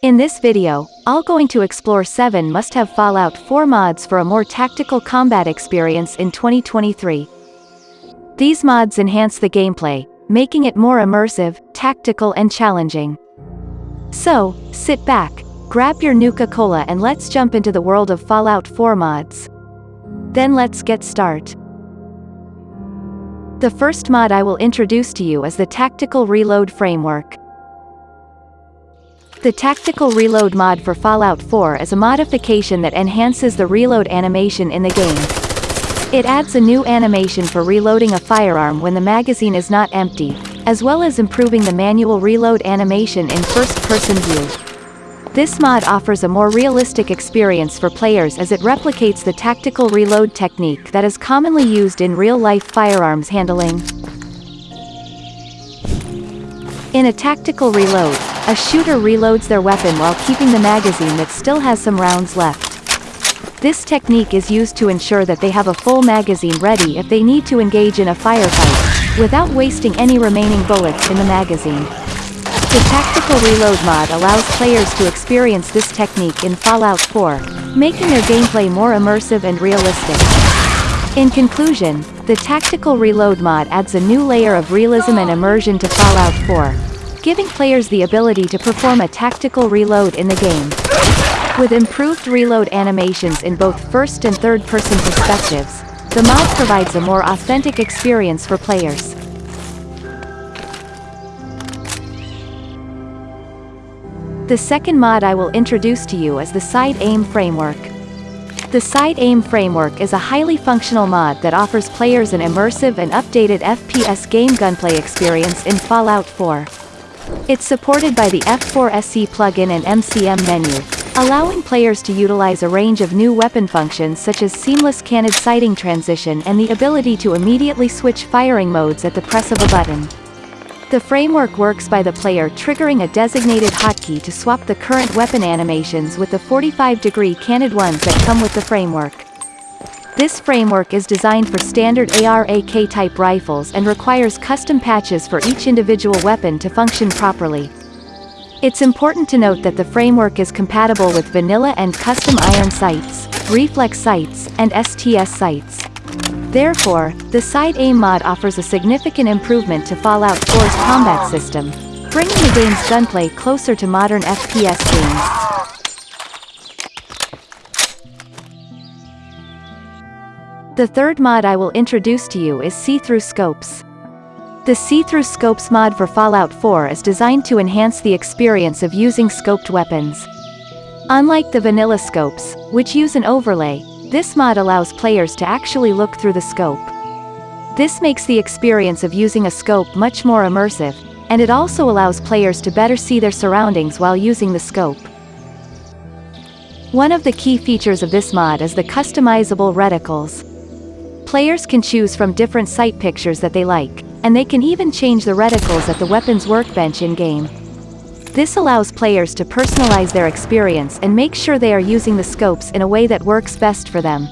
In this video, I'll going to explore 7 must-have Fallout 4 mods for a more tactical combat experience in 2023. These mods enhance the gameplay, making it more immersive, tactical and challenging. So, sit back, grab your Nuka-Cola and let's jump into the world of Fallout 4 mods. Then let's get start. The first mod I will introduce to you is the Tactical Reload Framework. The Tactical Reload mod for Fallout 4 is a modification that enhances the reload animation in the game. It adds a new animation for reloading a firearm when the magazine is not empty, as well as improving the manual reload animation in first-person view. This mod offers a more realistic experience for players as it replicates the tactical reload technique that is commonly used in real-life firearms handling. In a tactical reload, a shooter reloads their weapon while keeping the magazine that still has some rounds left. This technique is used to ensure that they have a full magazine ready if they need to engage in a firefight, without wasting any remaining bullets in the magazine. The Tactical Reload mod allows players to experience this technique in Fallout 4, making their gameplay more immersive and realistic. In conclusion, the Tactical Reload mod adds a new layer of realism and immersion to Fallout 4, giving players the ability to perform a tactical reload in the game. With improved reload animations in both first and third-person perspectives, the mod provides a more authentic experience for players. The second mod I will introduce to you is the Side Aim Framework. The Side Aim Framework is a highly functional mod that offers players an immersive and updated FPS game gunplay experience in Fallout 4. It's supported by the F4SE plugin and MCM menu, allowing players to utilize a range of new weapon functions such as seamless canted sighting transition and the ability to immediately switch firing modes at the press of a button. The framework works by the player triggering a designated hotkey to swap the current weapon animations with the 45-degree canted ones that come with the framework. This framework is designed for standard AR-AK type rifles and requires custom patches for each individual weapon to function properly. It's important to note that the framework is compatible with vanilla and custom iron sights, reflex sights, and STS sights. Therefore, the Side Aim mod offers a significant improvement to Fallout 4's combat system, bringing the game's gunplay closer to modern FPS games. The third mod I will introduce to you is See-Through Scopes. The See-Through Scopes mod for Fallout 4 is designed to enhance the experience of using scoped weapons. Unlike the vanilla scopes, which use an overlay, this mod allows players to actually look through the scope. This makes the experience of using a scope much more immersive, and it also allows players to better see their surroundings while using the scope. One of the key features of this mod is the customizable reticles. Players can choose from different sight pictures that they like, and they can even change the reticles at the weapon's workbench in-game. This allows players to personalize their experience and make sure they are using the scopes in a way that works best for them.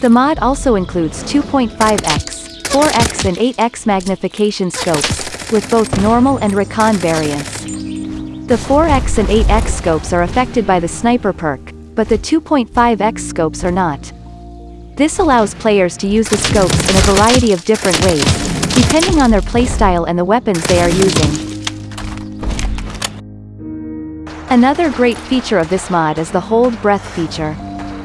The mod also includes 2.5x, 4x and 8x magnification scopes, with both normal and recon variants. The 4x and 8x scopes are affected by the sniper perk, but the 2.5x scopes are not. This allows players to use the scopes in a variety of different ways, depending on their playstyle and the weapons they are using. Another great feature of this mod is the Hold Breath feature.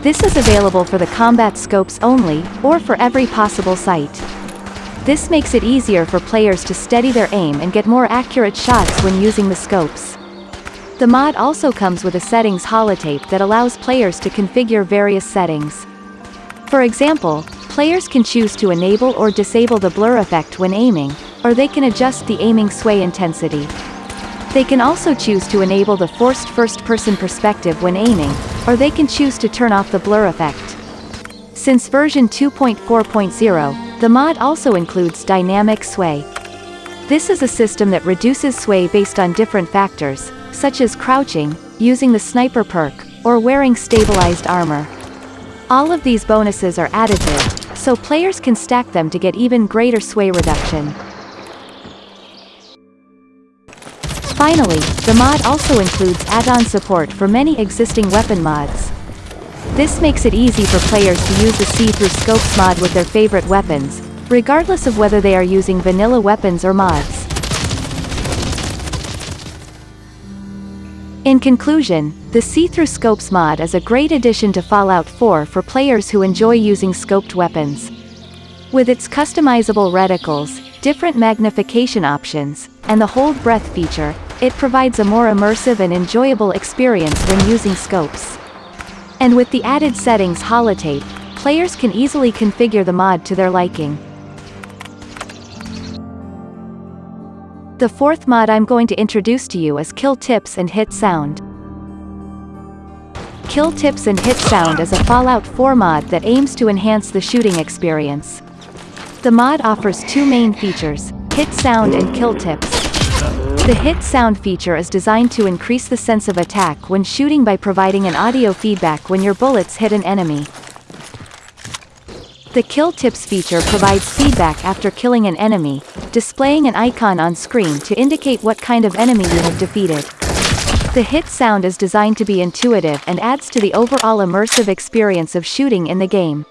This is available for the combat scopes only, or for every possible sight. This makes it easier for players to steady their aim and get more accurate shots when using the scopes. The mod also comes with a settings holotape that allows players to configure various settings. For example, players can choose to enable or disable the blur effect when aiming, or they can adjust the aiming sway intensity. They can also choose to enable the forced first-person perspective when aiming, or they can choose to turn off the blur effect. Since version 2.4.0, the mod also includes dynamic sway. This is a system that reduces sway based on different factors, such as crouching, using the sniper perk, or wearing stabilized armor. All of these bonuses are additive, so players can stack them to get even greater sway reduction. Finally, the mod also includes add-on support for many existing weapon mods. This makes it easy for players to use the see-through scopes mod with their favorite weapons, regardless of whether they are using vanilla weapons or mods. In conclusion, the See-Through Scopes mod is a great addition to Fallout 4 for players who enjoy using scoped weapons. With its customizable reticles, different magnification options, and the hold breath feature, it provides a more immersive and enjoyable experience when using scopes. And with the added settings holotape, players can easily configure the mod to their liking. The fourth mod I'm going to introduce to you is Kill Tips and Hit Sound. Kill Tips and Hit Sound is a Fallout 4 mod that aims to enhance the shooting experience. The mod offers two main features, Hit Sound and Kill Tips. The Hit Sound feature is designed to increase the sense of attack when shooting by providing an audio feedback when your bullets hit an enemy. The Kill Tips feature provides feedback after killing an enemy, displaying an icon on screen to indicate what kind of enemy you have defeated. The hit sound is designed to be intuitive and adds to the overall immersive experience of shooting in the game.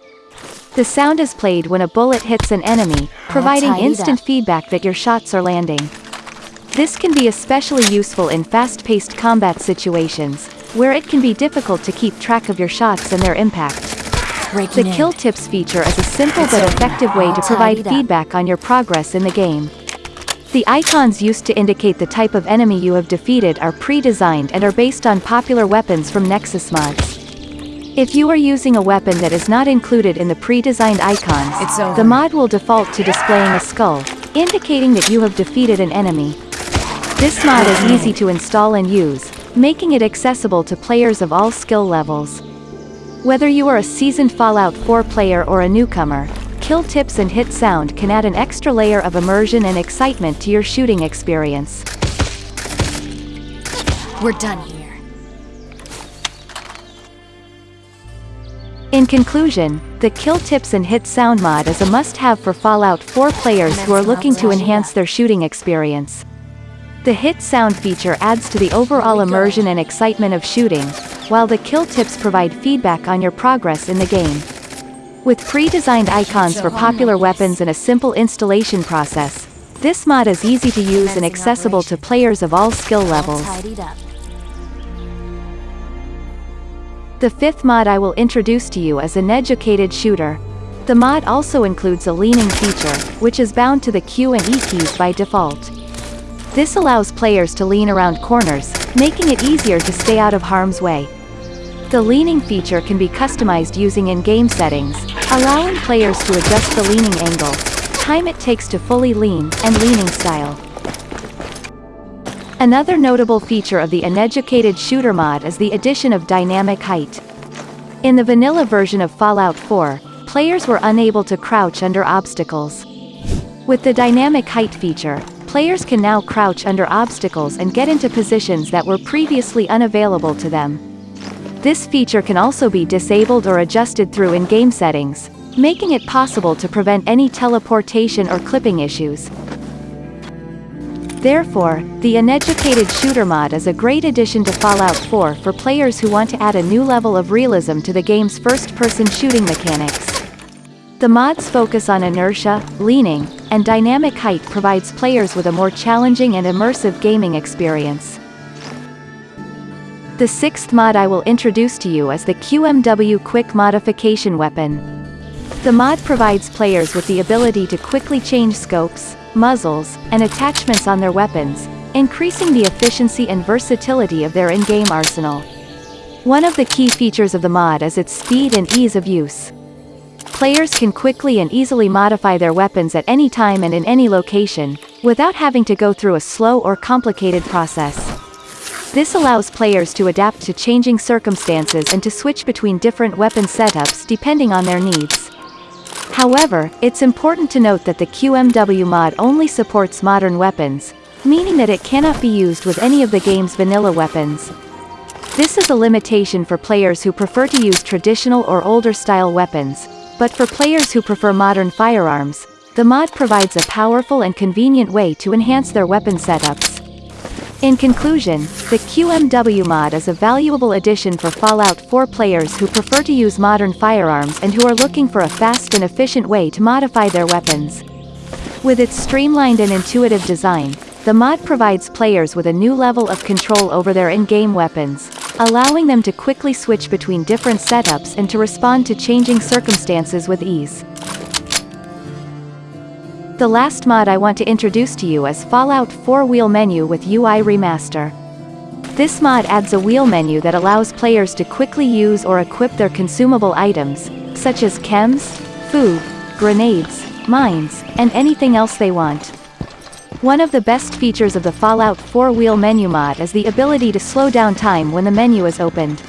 The sound is played when a bullet hits an enemy, providing instant feedback that your shots are landing. This can be especially useful in fast-paced combat situations, where it can be difficult to keep track of your shots and their impact. Breaking The in. kill tips feature is a simple It's but effective way to provide feedback on your progress in the game. The icons used to indicate the type of enemy you have defeated are pre-designed and are based on popular weapons from Nexus mods. If you are using a weapon that is not included in the pre-designed icons, the mod will default to displaying a skull, indicating that you have defeated an enemy. This mod is easy to install and use, making it accessible to players of all skill levels. Whether you are a seasoned Fallout 4 player or a newcomer, kill tips and hit sound can add an extra layer of immersion and excitement to your shooting experience. We're done here. In conclusion, the Kill Tips and Hit Sound mod is a must-have for Fallout 4 players who are looking to enhance their shooting experience. The Hit Sound feature adds to the overall immersion and excitement of shooting, while the Kill Tips provide feedback on your progress in the game. With pre-designed icons for popular weapons and a simple installation process, this mod is easy to use and accessible to players of all skill levels. The fifth mod I will introduce to you is Uneducated Shooter. The mod also includes a leaning feature, which is bound to the Q and E keys by default. This allows players to lean around corners, making it easier to stay out of harm's way. The leaning feature can be customized using in-game settings, allowing players to adjust the leaning angle, time it takes to fully lean, and leaning style. Another notable feature of the uneducated shooter mod is the addition of dynamic height. In the vanilla version of Fallout 4, players were unable to crouch under obstacles. With the dynamic height feature, players can now crouch under obstacles and get into positions that were previously unavailable to them. This feature can also be disabled or adjusted through in-game settings, making it possible to prevent any teleportation or clipping issues. Therefore, the Uneducated Shooter mod is a great addition to Fallout 4 for players who want to add a new level of realism to the game's first-person shooting mechanics. The mod's focus on inertia, leaning, and dynamic height provides players with a more challenging and immersive gaming experience. The sixth mod I will introduce to you is the QMW Quick Modification Weapon. The mod provides players with the ability to quickly change scopes, muzzles, and attachments on their weapons, increasing the efficiency and versatility of their in-game arsenal. One of the key features of the mod is its speed and ease of use. Players can quickly and easily modify their weapons at any time and in any location, without having to go through a slow or complicated process. This allows players to adapt to changing circumstances and to switch between different weapon setups depending on their needs. However, it's important to note that the QMW mod only supports modern weapons, meaning that it cannot be used with any of the game's vanilla weapons. This is a limitation for players who prefer to use traditional or older style weapons, but for players who prefer modern firearms, the mod provides a powerful and convenient way to enhance their weapon setups. In conclusion, the QMW mod is a valuable addition for Fallout 4 players who prefer to use modern firearms and who are looking for a fast and efficient way to modify their weapons. With its streamlined and intuitive design, the mod provides players with a new level of control over their in-game weapons, allowing them to quickly switch between different setups and to respond to changing circumstances with ease. The last mod I want to introduce to you is Fallout 4 Wheel Menu with UI Remaster. This mod adds a wheel menu that allows players to quickly use or equip their consumable items, such as chems, food, grenades, mines, and anything else they want. One of the best features of the Fallout 4 wheel menu mod is the ability to slow down time when the menu is opened.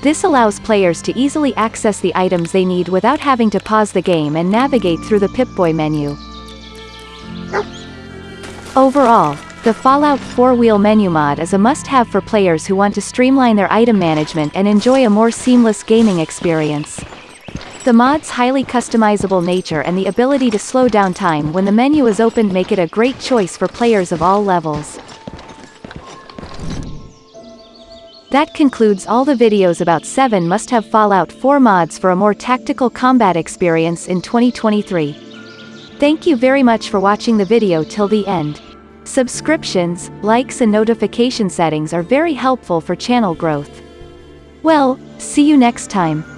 This allows players to easily access the items they need without having to pause the game and navigate through the Pip-Boy menu. Overall, the Fallout 4 wheel menu mod is a must-have for players who want to streamline their item management and enjoy a more seamless gaming experience. The mod's highly customizable nature and the ability to slow down time when the menu is opened make it a great choice for players of all levels. That concludes all the videos about 7 must-have Fallout 4 mods for a more tactical combat experience in 2023. Thank you very much for watching the video till the end. Subscriptions, likes and notification settings are very helpful for channel growth. Well, see you next time.